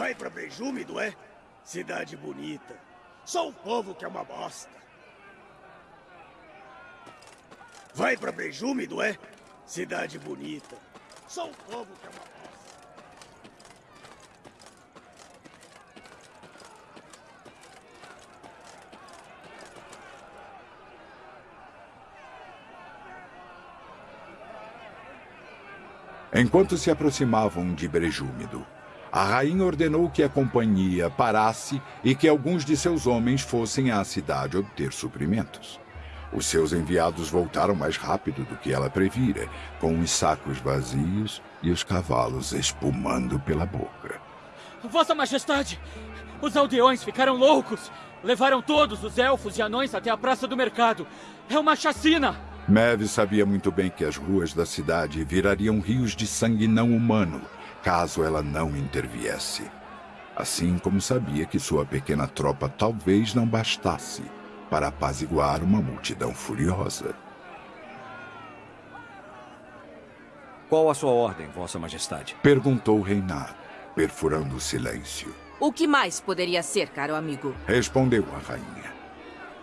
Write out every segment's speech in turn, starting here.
Vai pra Brejúmido, é? Cidade bonita. Só o povo que é uma bosta. Vai pra Brejúmido, é? Cidade bonita. Só o povo que é uma bosta. Enquanto se aproximavam de Brejúmido, a rainha ordenou que a companhia parasse e que alguns de seus homens fossem à cidade obter suprimentos. Os seus enviados voltaram mais rápido do que ela previra, com os sacos vazios e os cavalos espumando pela boca. Vossa Majestade! Os aldeões ficaram loucos! Levaram todos os elfos e anões até a Praça do Mercado. É uma chacina! Maeve sabia muito bem que as ruas da cidade virariam rios de sangue não humano caso ela não interviesse. Assim como sabia que sua pequena tropa talvez não bastasse para apaziguar uma multidão furiosa. Qual a sua ordem, Vossa Majestade? Perguntou Reinar, perfurando o silêncio. O que mais poderia ser, caro amigo? Respondeu a rainha.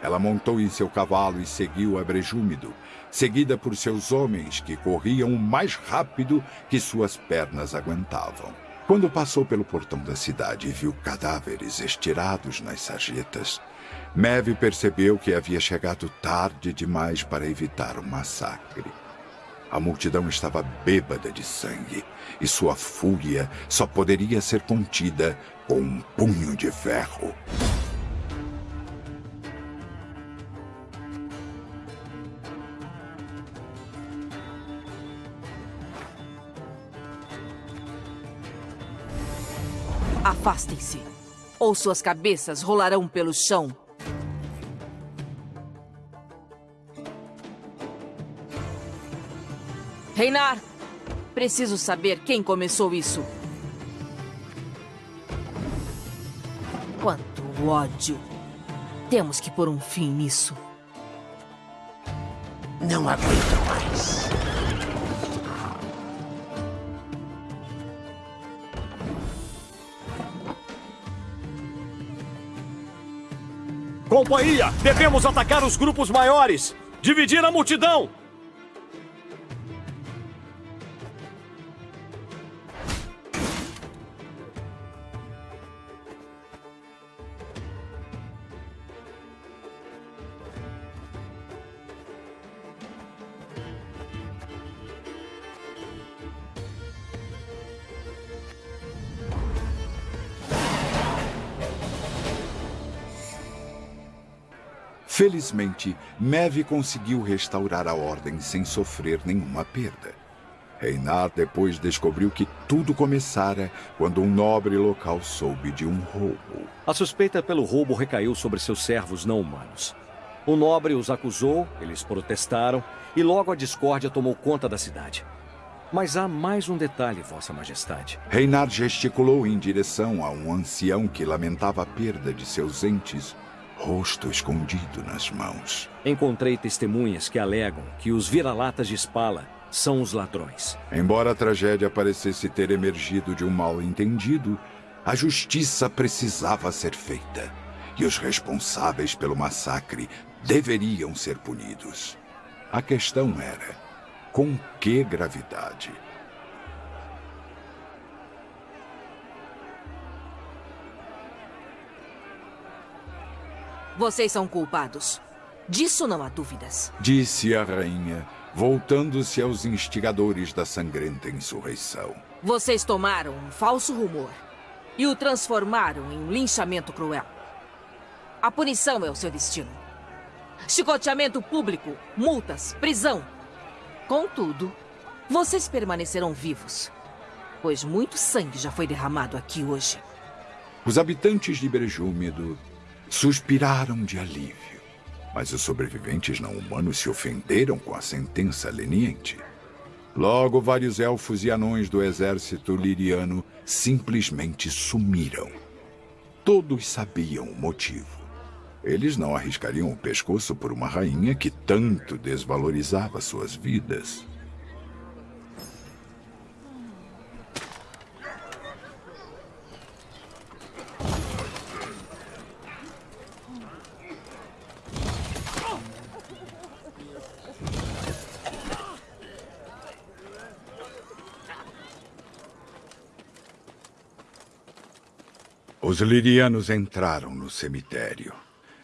Ela montou em seu cavalo e seguiu a Brejúmido, seguida por seus homens que corriam o mais rápido que suas pernas aguentavam. Quando passou pelo portão da cidade e viu cadáveres estirados nas sarjetas, Maeve percebeu que havia chegado tarde demais para evitar o massacre. A multidão estava bêbada de sangue e sua fúria só poderia ser contida com um punho de ferro. Afastem-se, ou suas cabeças rolarão pelo chão. Reinar, preciso saber quem começou isso. Quanto ódio. Temos que pôr um fim nisso. Não aguento mais. Companhia, devemos atacar os grupos maiores! Dividir a multidão! Felizmente, Maeve conseguiu restaurar a ordem sem sofrer nenhuma perda. Reinar depois descobriu que tudo começara quando um nobre local soube de um roubo. A suspeita pelo roubo recaiu sobre seus servos não humanos. O nobre os acusou, eles protestaram e logo a discórdia tomou conta da cidade. Mas há mais um detalhe, Vossa Majestade. Reinar gesticulou em direção a um ancião que lamentava a perda de seus entes rosto escondido nas mãos. Encontrei testemunhas que alegam que os vira-latas de Spala são os ladrões. Embora a tragédia parecesse ter emergido de um mal-entendido, a justiça precisava ser feita. E os responsáveis pelo massacre deveriam ser punidos. A questão era: com que gravidade? Vocês são culpados. Disso não há dúvidas. Disse a rainha, voltando-se aos instigadores da sangrenta insurreição. Vocês tomaram um falso rumor e o transformaram em um linchamento cruel. A punição é o seu destino. Chicoteamento público, multas, prisão. Contudo, vocês permanecerão vivos, pois muito sangue já foi derramado aqui hoje. Os habitantes de Brejúmido suspiraram de alívio. Mas os sobreviventes não humanos se ofenderam com a sentença leniente. Logo, vários elfos e anões do exército liriano simplesmente sumiram. Todos sabiam o motivo. Eles não arriscariam o pescoço por uma rainha que tanto desvalorizava suas vidas. Os lirianos entraram no cemitério.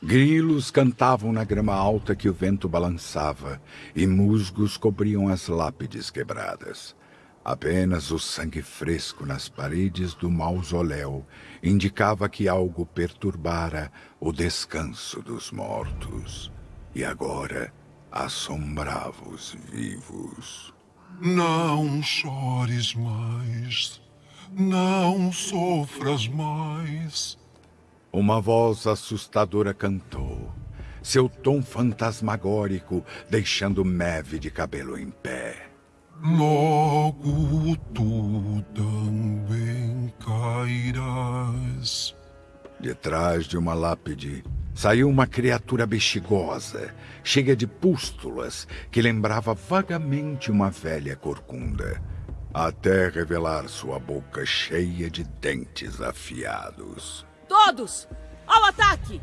Grilos cantavam na grama alta que o vento balançava e musgos cobriam as lápides quebradas. Apenas o sangue fresco nas paredes do mausoléu indicava que algo perturbara o descanso dos mortos. E agora assombrava os vivos. Não chores mais. Não sofras mais. Uma voz assustadora cantou, seu tom fantasmagórico deixando Meve de cabelo em pé. Logo tu também cairás. De trás de uma lápide saiu uma criatura bexigosa, cheia de pústulas, que lembrava vagamente uma velha corcunda, até revelar sua boca cheia de dentes afiados. Todos! Ao ataque!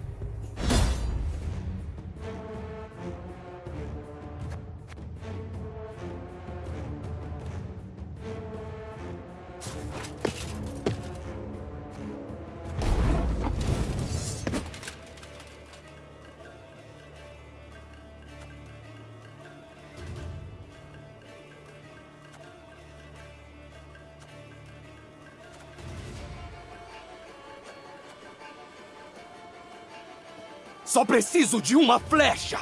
Só preciso de uma flecha!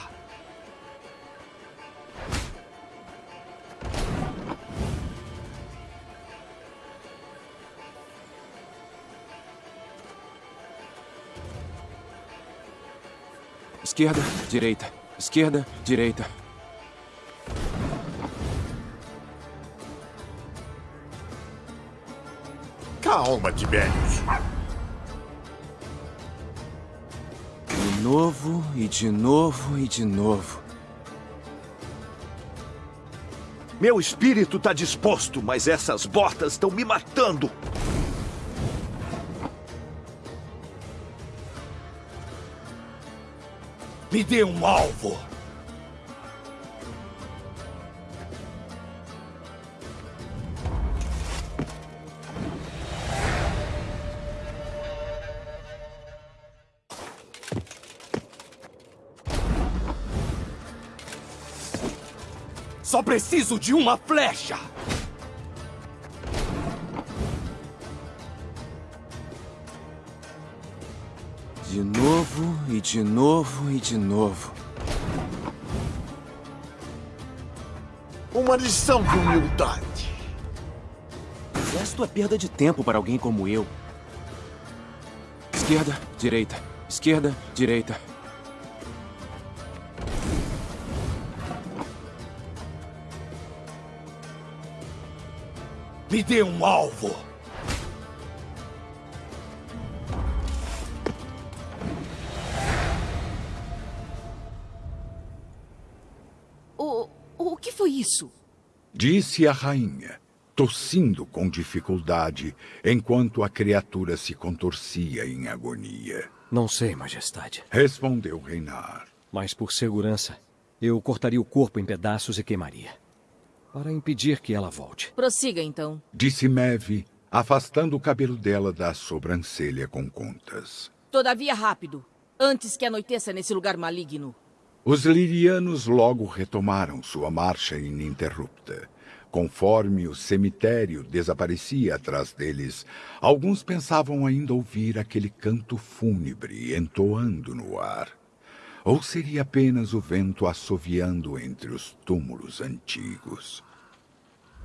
Esquerda, direita. Esquerda, direita. Calma, Tibérios. Novo, e de novo, e de novo. Meu espírito tá disposto, mas essas botas estão me matando. Me dê um alvo! Só preciso de uma flecha! De novo, e de novo, e de novo. Uma lição de humildade. Exército é perda de tempo para alguém como eu. Esquerda, direita. Esquerda, direita. Me dê um alvo! O, o que foi isso? Disse a rainha, tossindo com dificuldade, enquanto a criatura se contorcia em agonia. Não sei, Majestade. Respondeu Reinar. Mas por segurança, eu cortaria o corpo em pedaços e queimaria. Para impedir que ela volte. Prossiga, então. Disse Meve, afastando o cabelo dela da sobrancelha com contas. Todavia rápido. Antes que anoiteça nesse lugar maligno. Os lirianos logo retomaram sua marcha ininterrupta. Conforme o cemitério desaparecia atrás deles, alguns pensavam ainda ouvir aquele canto fúnebre entoando no ar. Ou seria apenas o vento assoviando entre os túmulos antigos?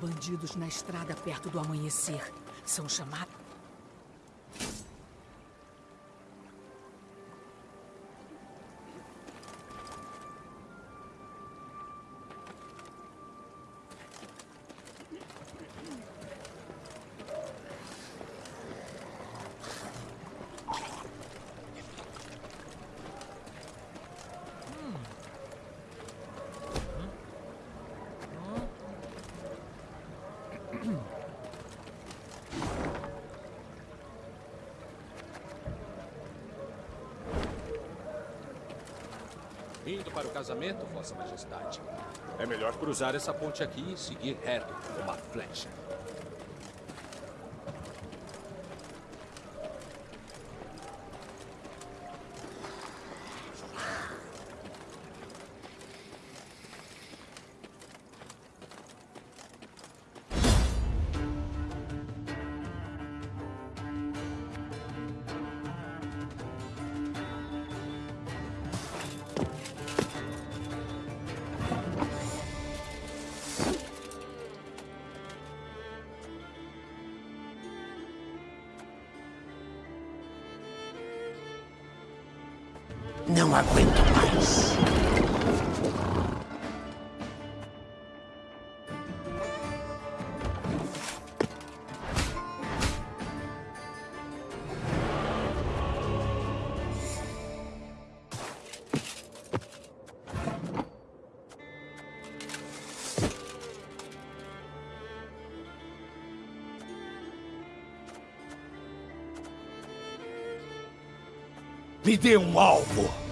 bandidos na estrada perto do amanhecer. São chamados. Indo para o casamento, Vossa Majestade. É melhor cruzar essa ponte aqui e seguir reto, como uma flecha. Não aguento mais. Me dê um alvo.